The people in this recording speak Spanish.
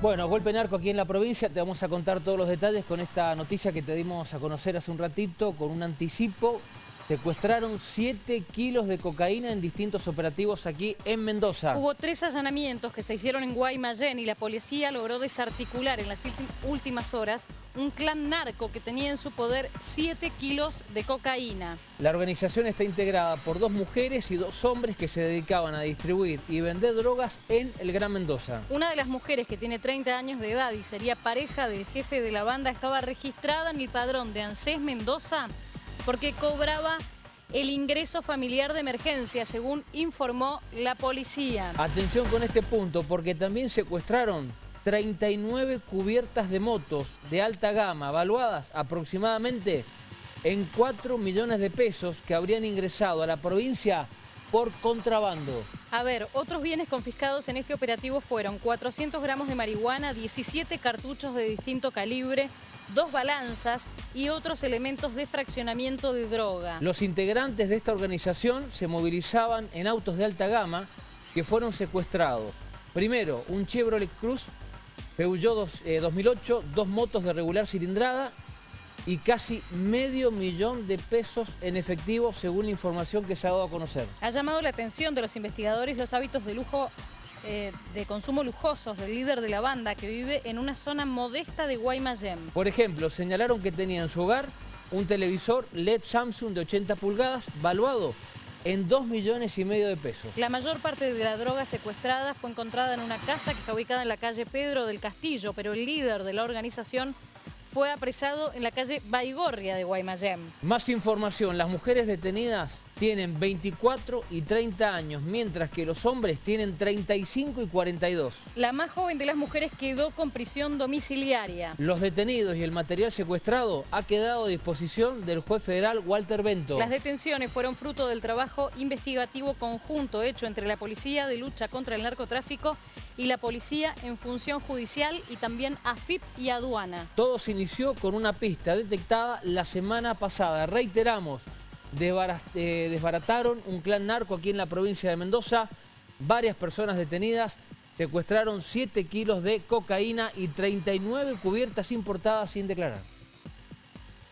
Bueno, golpe narco aquí en la provincia, te vamos a contar todos los detalles con esta noticia que te dimos a conocer hace un ratito, con un anticipo. Secuestraron 7 kilos de cocaína en distintos operativos aquí en Mendoza. Hubo tres allanamientos que se hicieron en Guaymallén y la policía logró desarticular en las últimas horas un clan narco que tenía en su poder 7 kilos de cocaína. La organización está integrada por dos mujeres y dos hombres que se dedicaban a distribuir y vender drogas en el Gran Mendoza. Una de las mujeres que tiene 30 años de edad y sería pareja del jefe de la banda estaba registrada en el padrón de ANSES Mendoza porque cobraba el ingreso familiar de emergencia, según informó la policía. Atención con este punto, porque también secuestraron 39 cubiertas de motos de alta gama, valuadas aproximadamente en 4 millones de pesos que habrían ingresado a la provincia por contrabando. A ver, otros bienes confiscados en este operativo fueron 400 gramos de marihuana, 17 cartuchos de distinto calibre, dos balanzas y otros elementos de fraccionamiento de droga. Los integrantes de esta organización se movilizaban en autos de alta gama que fueron secuestrados. Primero, un Chevrolet Cruz Peugeot 2008, eh, dos motos de regular cilindrada y casi medio millón de pesos en efectivo según la información que se ha dado a conocer. Ha llamado la atención de los investigadores los hábitos de lujo eh, de consumo lujosos del líder de la banda que vive en una zona modesta de Guaymallén. Por ejemplo, señalaron que tenía en su hogar un televisor LED Samsung de 80 pulgadas valuado en 2 millones y medio de pesos. La mayor parte de la droga secuestrada fue encontrada en una casa que está ubicada en la calle Pedro del Castillo, pero el líder de la organización fue apresado en la calle Baigorria de Guaymallén. Más información, las mujeres detenidas tienen 24 y 30 años, mientras que los hombres tienen 35 y 42. La más joven de las mujeres quedó con prisión domiciliaria. Los detenidos y el material secuestrado ha quedado a disposición del juez federal Walter Bento. Las detenciones fueron fruto del trabajo investigativo conjunto hecho entre la Policía de Lucha contra el Narcotráfico y la Policía en Función Judicial y también AFIP y Aduana. Todo se inició con una pista detectada la semana pasada. Reiteramos, desbarataron un clan narco aquí en la provincia de Mendoza, varias personas detenidas, secuestraron 7 kilos de cocaína y 39 cubiertas importadas sin declarar.